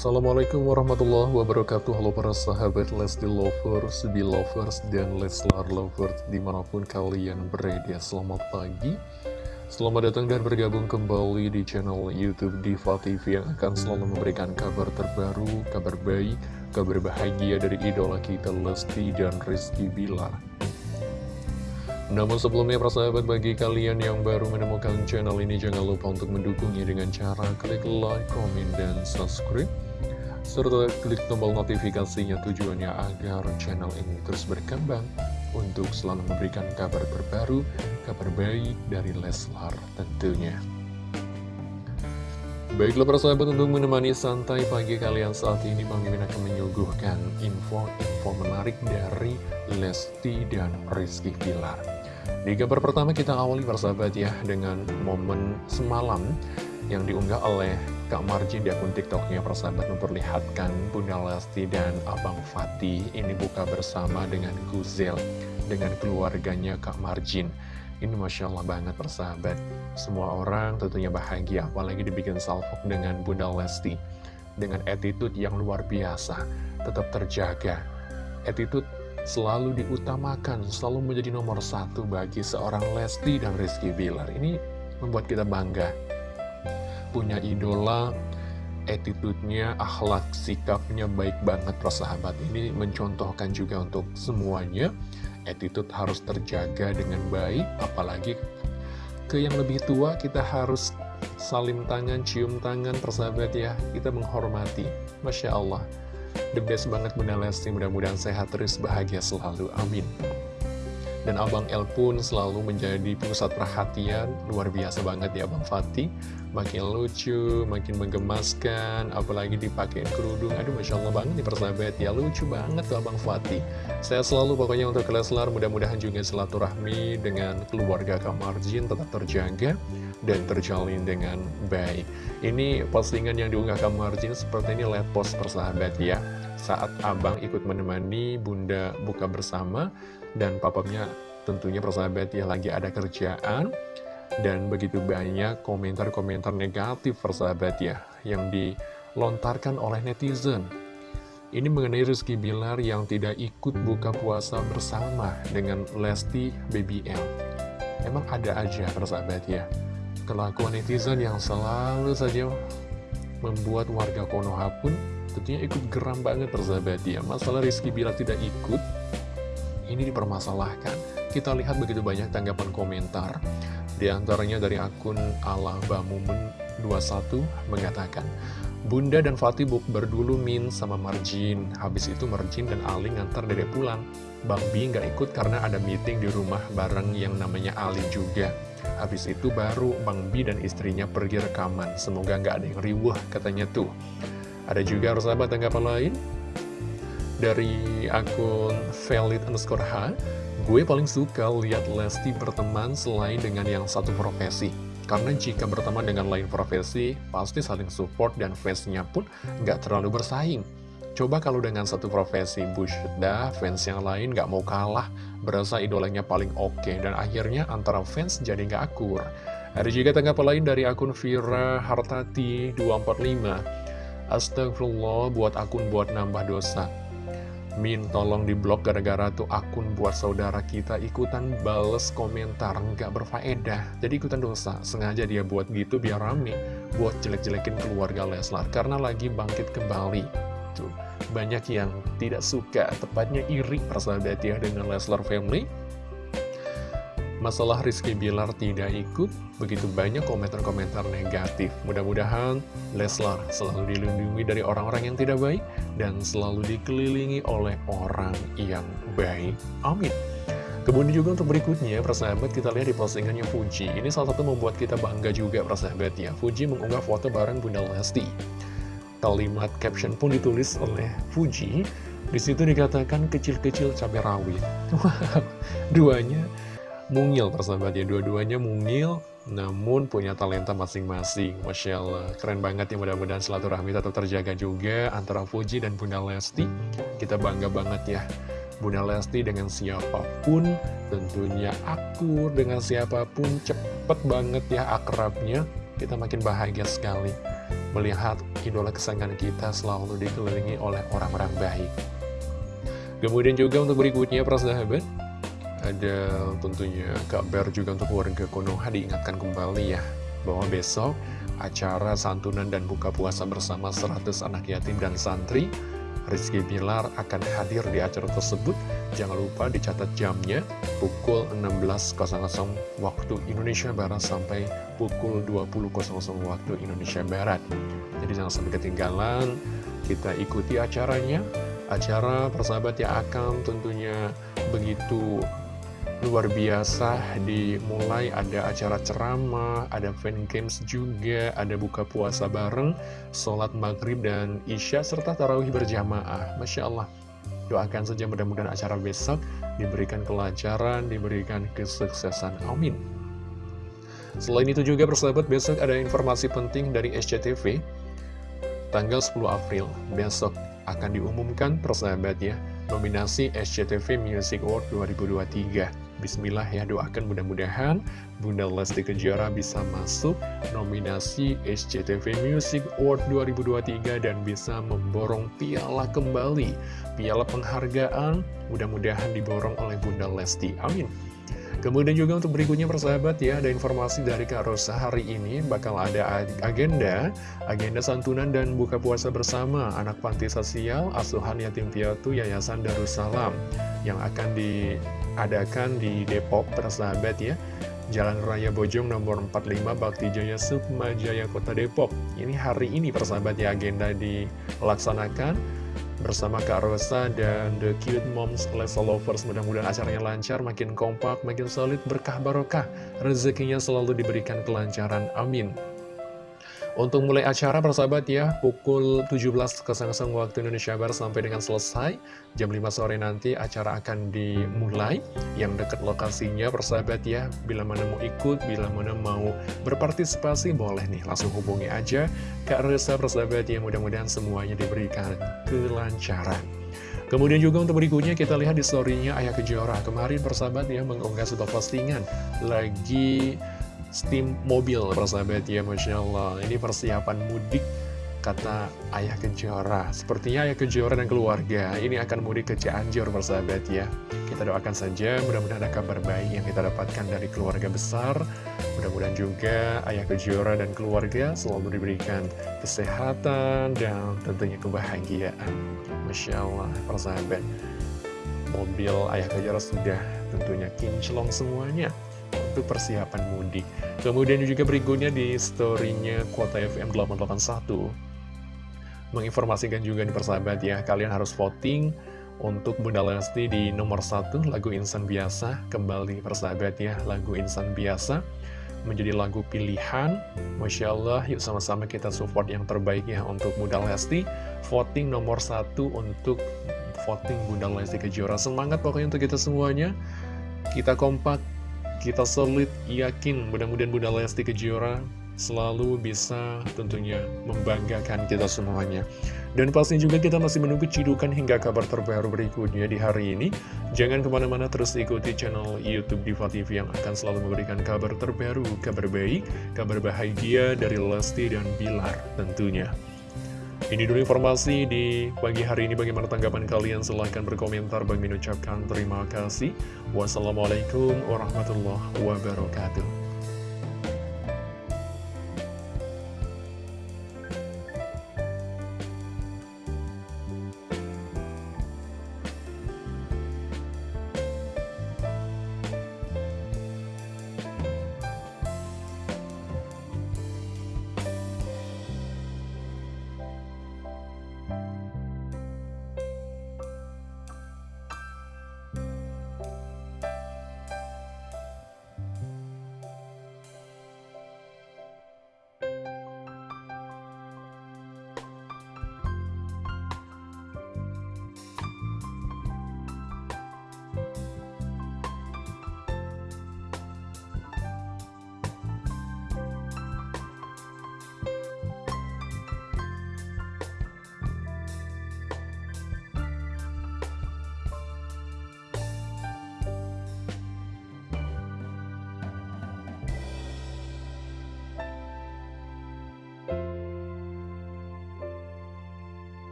Assalamualaikum warahmatullahi wabarakatuh. Halo para sahabat Lesti Lovers, Belovers, dan Leslar Lovers Di mana pun kalian berada. Selamat pagi. Selamat datang dan bergabung kembali di channel Youtube Diva TV Yang akan selalu memberikan kabar terbaru, kabar baik, kabar bahagia dari idola kita Lesti dan Rizky Bilar namun sebelumnya persahabat bagi kalian yang baru menemukan channel ini jangan lupa untuk mendukungnya dengan cara klik like, komen, dan subscribe serta klik tombol notifikasinya tujuannya agar channel ini terus berkembang untuk selalu memberikan kabar terbaru, kabar baik dari Leslar tentunya. Baiklah persahabat untuk menemani santai pagi kalian saat ini Bang Mimin akan menyuguhkan info-info menarik dari Lesti dan Rizky Pilar. Di gambar pertama kita awali persahabat ya dengan momen semalam yang diunggah oleh Kak Marjin di akun tiktoknya persahabat memperlihatkan Bunda Lesti dan Abang Fatih ini buka bersama dengan Guzel dengan keluarganya Kak Marjin. Ini Masya Allah banget persahabat. Semua orang tentunya bahagia apalagi dibikin salvok dengan Bunda Lesti. Dengan attitude yang luar biasa, tetap terjaga. Attitude selalu diutamakan, selalu menjadi nomor satu bagi seorang Lesti dan Rizky Bilar. Ini membuat kita bangga. Punya idola, attitude-nya, akhlak, sikapnya baik banget persahabat. Ini mencontohkan juga untuk semuanya. Attitude harus terjaga dengan baik, apalagi ke yang lebih tua kita harus salim tangan, cium tangan persahabat ya. Kita menghormati. Masya Allah. The best banget Bunda Lesti, mudah-mudahan sehat terus bahagia selalu, amin. Dan Abang El pun selalu menjadi pusat perhatian, luar biasa banget ya Abang Fatih. Makin lucu, makin menggemaskan, apalagi dipakai kerudung. Aduh Masya Allah banget nih persahabat ya, lucu banget tuh Abang Fatih. Saya selalu pokoknya untuk Leslar, mudah-mudahan juga silaturahmi dengan keluarga Kamarjin tetap terjaga dan terjalin dengan baik. Ini postingan yang diunggah Kamarjin seperti ini lihat post persahabat ya. Saat abang ikut menemani bunda buka bersama dan papapnya tentunya persahabat ya lagi ada kerjaan. Dan begitu banyak komentar-komentar negatif persahabat ya Yang dilontarkan oleh netizen. Ini mengenai Rizky Bilar yang tidak ikut buka puasa bersama dengan Lesti BBL Emang ada aja persahabat ya Kelakuan netizen yang selalu saja membuat warga Konoha pun tentunya ikut geram banget persahabat ya. Masalah Rizky Bilar tidak ikut ini dipermasalahkan Kita lihat begitu banyak tanggapan komentar di antaranya dari akun Bamumun 21 mengatakan, Bunda dan Fatih buk berdulu Min sama Marjin. Habis itu Marjin dan Ali ngantar dedek pulang. Bang Bi nggak ikut karena ada meeting di rumah bareng yang namanya Ali juga. Habis itu baru Bang Bi dan istrinya pergi rekaman. Semoga nggak ada yang riwah katanya tuh. Ada juga sahabat tanggapan lain dari akun valid underscore H Gue paling suka lihat Lesti berteman selain dengan yang satu profesi. Karena jika berteman dengan lain profesi, pasti saling support dan fansnya pun nggak terlalu bersaing. Coba kalau dengan satu profesi, bullshit dah, fans yang lain nggak mau kalah, berasa idolanya paling oke, okay, dan akhirnya antara fans jadi nggak akur. Ada juga tanggapan lain dari akun Vira Hartati 245. Astagfirullah buat akun buat nambah dosa. Min tolong diblok gara-gara tuh akun buat saudara kita ikutan bales komentar nggak berfaedah. Jadi ikutan dosa sengaja dia buat gitu biar rame buat jelek-jelekin keluarga Leslar karena lagi bangkit kembali. Tuh banyak yang tidak suka tepatnya iri persahabat ya dengan Leslar Family Masalah Rizky Bilar tidak ikut, begitu banyak komentar-komentar negatif. Mudah-mudahan Leslar selalu dilindungi dari orang-orang yang tidak baik dan selalu dikelilingi oleh orang yang baik. Amin. Kemudian juga untuk berikutnya, persahabat kita lihat di postingannya Fuji. Ini salah satu membuat kita bangga juga persahabat ya. Fuji mengunggah foto bareng Bunda Lesti. Kalimat caption pun ditulis oleh Fuji. Di situ dikatakan kecil-kecil cabai rawit. Duanya mungil persahabat ya. Dua-duanya mungil namun punya talenta masing-masing. Masya Allah. Keren banget ya mudah-mudahan silaturahmi tetap terjaga juga antara Fuji dan Bunda Lesti. Kita bangga banget ya Bunda Lesti dengan siapa pun tentunya akur dengan siapa pun cepet banget ya akrabnya. Kita makin bahagia sekali melihat idola kesayangan kita selalu dikelilingi oleh orang-orang baik. Kemudian juga untuk berikutnya para sahabat, ada tentunya kabar juga untuk warga Konoha diingatkan kembali ya, bahwa besok acara santunan dan buka puasa bersama 100 anak yatim dan santri Rizky Bilar akan hadir di acara tersebut. Jangan lupa dicatat jamnya pukul 16.00 waktu Indonesia Barat sampai pukul 20.00 waktu Indonesia Barat. Jadi jangan sampai ketinggalan, kita ikuti acaranya. Acara persahabat yang akan tentunya begitu luar biasa dimulai ada acara ceramah, ada fan games juga, ada buka puasa bareng, sholat maghrib dan isya, serta tarawih berjamaah. Masya Allah, doakan saja mudah-mudahan acara besok diberikan kelancaran, diberikan kesuksesan. Amin. Selain itu juga persahabat, besok ada informasi penting dari SCTV. Tanggal 10 April, besok akan diumumkan persahabat ya, nominasi SCTV Music Award 2023. Bismillah ya doakan mudah-mudahan Bunda Lesti Kejora bisa masuk nominasi SCTV Music Award 2023 dan bisa memborong piala kembali. Piala penghargaan mudah-mudahan diborong oleh Bunda Lesti. Amin. Kemudian juga untuk berikutnya persahabat ya, ada informasi dari Kak Rosa hari ini. Bakal ada agenda, agenda santunan dan buka puasa bersama anak panti sosial Asuhan Yatim Piatu Yayasan Darussalam yang akan diadakan di Depok persahabat ya. Jalan Raya Bojong nomor 45 Bakti Jaya Sukma Jaya Kota Depok. Ini hari ini persahabat ya agenda dilaksanakan bersama Kak Rosa dan The Cute Moms Lesa Lovers. Mudah-mudahan acaranya lancar, makin kompak, makin solid, berkah barokah. Rezekinya selalu diberikan kelancaran. Amin. Untuk mulai acara persahabat ya, pukul 17.00 waktu Indonesia Barat sampai dengan selesai. Jam 5 sore nanti acara akan dimulai. Yang dekat lokasinya persahabat ya, bila mana mau ikut, bila mana mau berpartisipasi, boleh nih langsung hubungi aja. Kak Resa persahabat ya, mudah-mudahan semuanya diberikan kelancaran. Kemudian juga untuk berikutnya kita lihat di story-nya Ayah Kejora. Kemarin persahabat ya mengunggah sebuah postingan lagi Steam mobil persahabat ya Masya Allah. Ini persiapan mudik kata Ayah Kejora. Sepertinya Ayah Kejora dan keluarga ini akan mudik ke Cianjur persahabat ya. Kita doakan saja mudah-mudahan ada kabar baik yang kita dapatkan dari keluarga besar. Mudah-mudahan juga Ayah Kejora dan keluarga selalu diberikan kesehatan dan tentunya kebahagiaan. Masya Allah persahabat Mobil Ayah Kejora sudah tentunya kinclong semuanya untuk persiapan mudik. Kemudian juga berikutnya di storynya Kuota FM 881 menginformasikan juga nih persahabat ya, kalian harus voting untuk Bunda Lesti di nomor satu lagu Insan Biasa. Kembali persahabat ya, lagu Insan Biasa menjadi lagu pilihan. Masya Allah, yuk sama-sama kita support yang terbaik ya untuk Bunda Lesti. Voting nomor satu untuk voting Bunda Lesti Kejora. Semangat pokoknya untuk kita semuanya. Kita kompak kita solid, yakin mudah-mudahan Bunda Lesti Kejora selalu bisa tentunya membanggakan kita semuanya. Dan pasti juga kita masih menunggu cidukan hingga kabar terbaru berikutnya di hari ini. Jangan ke mana-mana terus ikuti channel Youtube Diva TV yang akan selalu memberikan kabar terbaru, kabar baik, kabar bahagia dari Lesti dan Bilar tentunya. Ini dulu informasi di pagi hari ini. Bagaimana tanggapan kalian? Silahkan berkomentar. Bagi mengucapkan terima kasih. Wassalamualaikum warahmatullahi wabarakatuh.